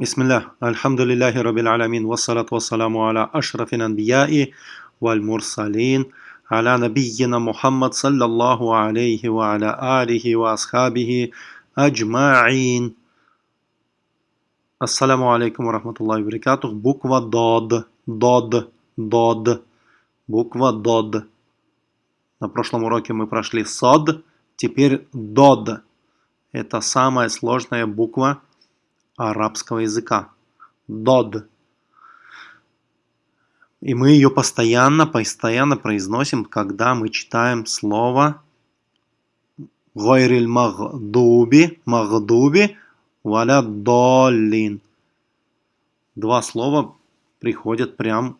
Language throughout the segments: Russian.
Бисмиллах, альхамдулиллахи рабил алямин, вассалат вассаламу аля ашрафин анбияи валь мурсалин, аля набийина Мухаммад саллаллаху алейхи ва аля алихи ва асхабихи аджмаин. Ассаламу алейкум ва рахматуллахи баракатух. Буква ДОД, ДОД, ДОД, буква ДОД. На прошлом уроке мы прошли СОД, теперь ДОД. Это самая сложная буква арабского языка. Дод. И мы ее постоянно, постоянно произносим, когда мы читаем слово Гойриль Магдуби, Магдуби, Валя Долин. Два слова приходят прям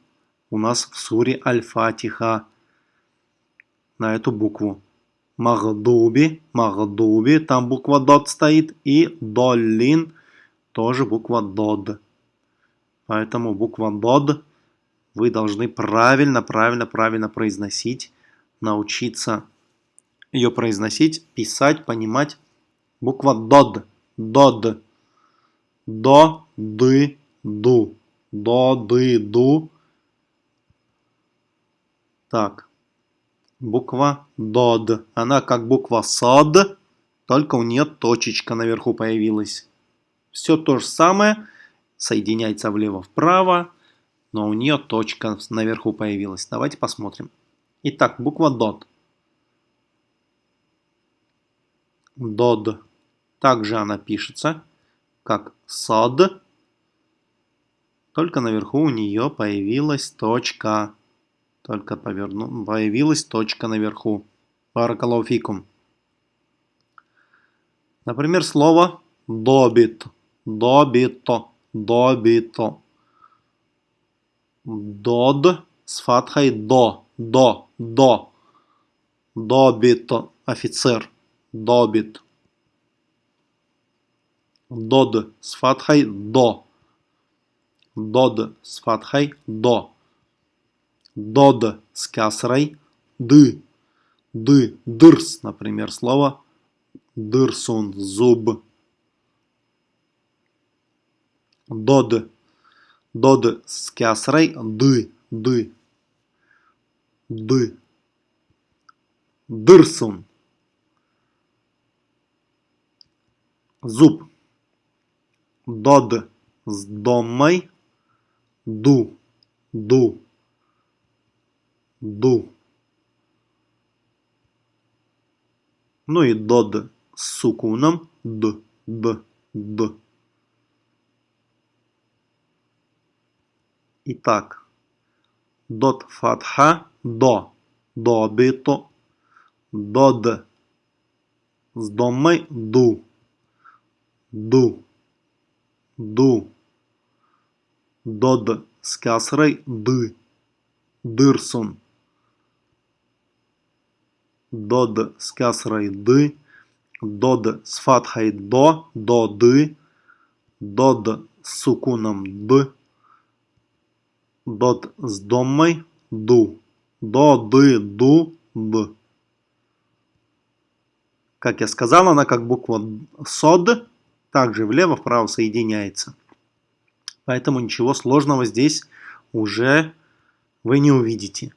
у нас в суре Аль-Фатиха на эту букву. Магдуби, Магдуби, там буква Дот стоит, и Долин – тоже буква ДОД. Поэтому буква ДОД вы должны правильно, правильно, правильно произносить, научиться ее произносить, писать, понимать. Буква ДОД. ДОД. До, ды, ду. До, ды, ду. Так. Буква ДОД. Она как буква СОД, только у нее точечка наверху появилась. Все то же самое, соединяется влево-вправо, но у нее точка наверху появилась. Давайте посмотрим. Итак, буква DOT. DOD. Также она пишется, как SOD, только наверху у нее появилась точка. Только поверну, появилась точка наверху. Баракалауфикум. Например, слово добит добито, добито. Дод с фатхой до, до, до. Добито, офицер, добит. Дод с фатхой до. Дод с фатхой до. Дод с касрой ды. Ды, дырс, например, слово дырсун, зуб. Дод. Дод с кясрой. Ды. Ды. Ды. Дырсун. Зуб. Дод с домой. Ду. Ду. Ду. Ну и дод с сукуном. Д. Д. Д. Итак, дот фатха до, добито, дод с домой ду, ду, ду, дод с касрой ды, дырсун, дод с касрой ды, дод с фатхой до, до ды, дод с сукуном д, Дот с домой ду. До, ды, ду, д. Как я сказал, она как буква сод, также влево-вправо соединяется. Поэтому ничего сложного здесь уже вы не увидите.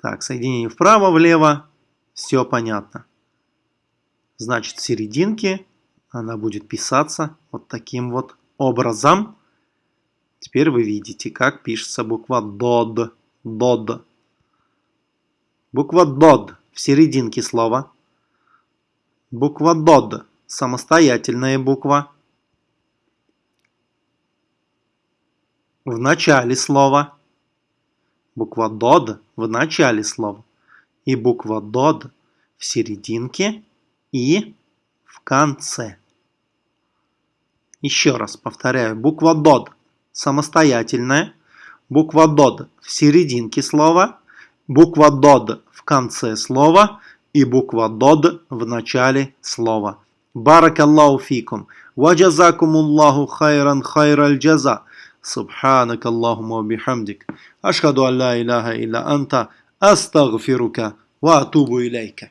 Так, соединение вправо-влево, все понятно. Значит, в серединке она будет писаться вот таким вот образом. Теперь вы видите, как пишется буква ДОД. ДОД. Буква ДОД в серединке слова. Буква ДОД. Самостоятельная буква. В начале слова. Буква ДОД в начале слова. И буква ДОД в серединке и в конце. Еще раз повторяю. Буква ДОД самостоятельная, буква ДОД в серединке слова, буква ДОД в конце слова и буква ДОД в начале слова. Баракаллаху фикум. Ваджазакумуллаху хайран хайраль джаза. Субханак Аллахума бихамдик. Ашхаду алла илляха илля анта. Астагфирука ва атубу илейка.